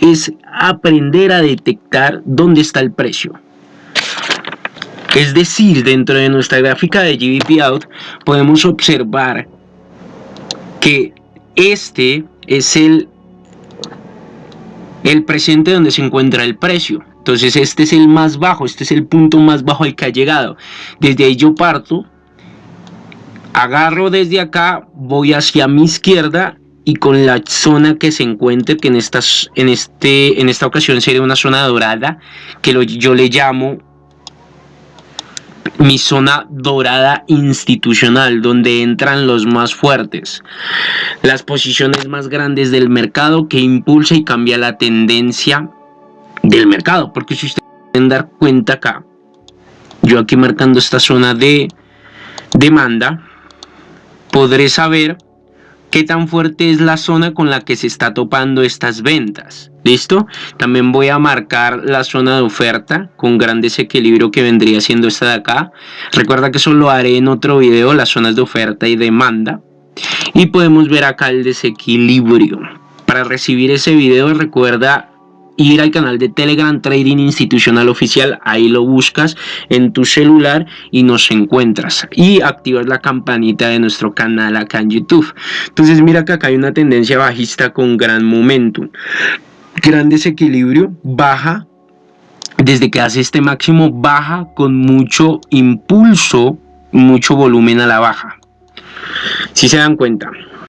es aprender a detectar dónde está el precio. Es decir, dentro de nuestra gráfica de GBP Out podemos observar que este es el, el presente donde se encuentra el precio. Entonces este es el más bajo, este es el punto más bajo al que ha llegado. Desde ahí yo parto, agarro desde acá, voy hacia mi izquierda y con la zona que se encuentre, que en, estas, en, este, en esta ocasión sería una zona dorada, que yo le llamo mi zona dorada institucional, donde entran los más fuertes, las posiciones más grandes del mercado que impulsa y cambia la tendencia del mercado, porque si ustedes pueden dar cuenta acá, yo aquí marcando esta zona de demanda, podré saber qué tan fuerte es la zona con la que se está topando estas ventas. ¿Listo? También voy a marcar la zona de oferta con gran desequilibrio que vendría siendo esta de acá. Recuerda que eso lo haré en otro video, las zonas de oferta y demanda. Y podemos ver acá el desequilibrio. Para recibir ese video recuerda ir al canal de Telegram Trading Institucional Oficial, ahí lo buscas en tu celular y nos encuentras y activas la campanita de nuestro canal acá en YouTube. Entonces mira que acá hay una tendencia bajista con gran momentum, gran desequilibrio, baja desde que hace este máximo baja con mucho impulso, mucho volumen a la baja. Si se dan cuenta,